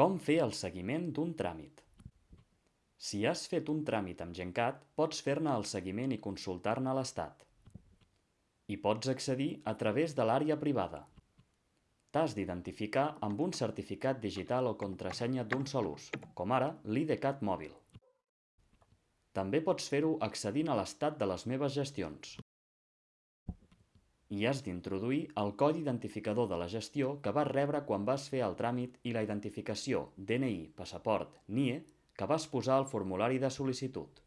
Com fer el seguiment d'un tràmit? Si has fet un tràmit amb Gencat, pots fer-ne el seguiment i consultar-ne l'estat. Hi pots accedir a través de l'àrea privada. T'has d'identificar amb un certificat digital o contrasenya d'un sol ús, com ara l'IDCAT mòbil. També pots fer-ho accedint a l'estat de les meves gestions. Hi has d'introduir el codi identificador de la gestió que vas rebre quan vas fer el tràmit i la identificació DNI, passaport, NIE que vas posar al formulari de sol·licitud.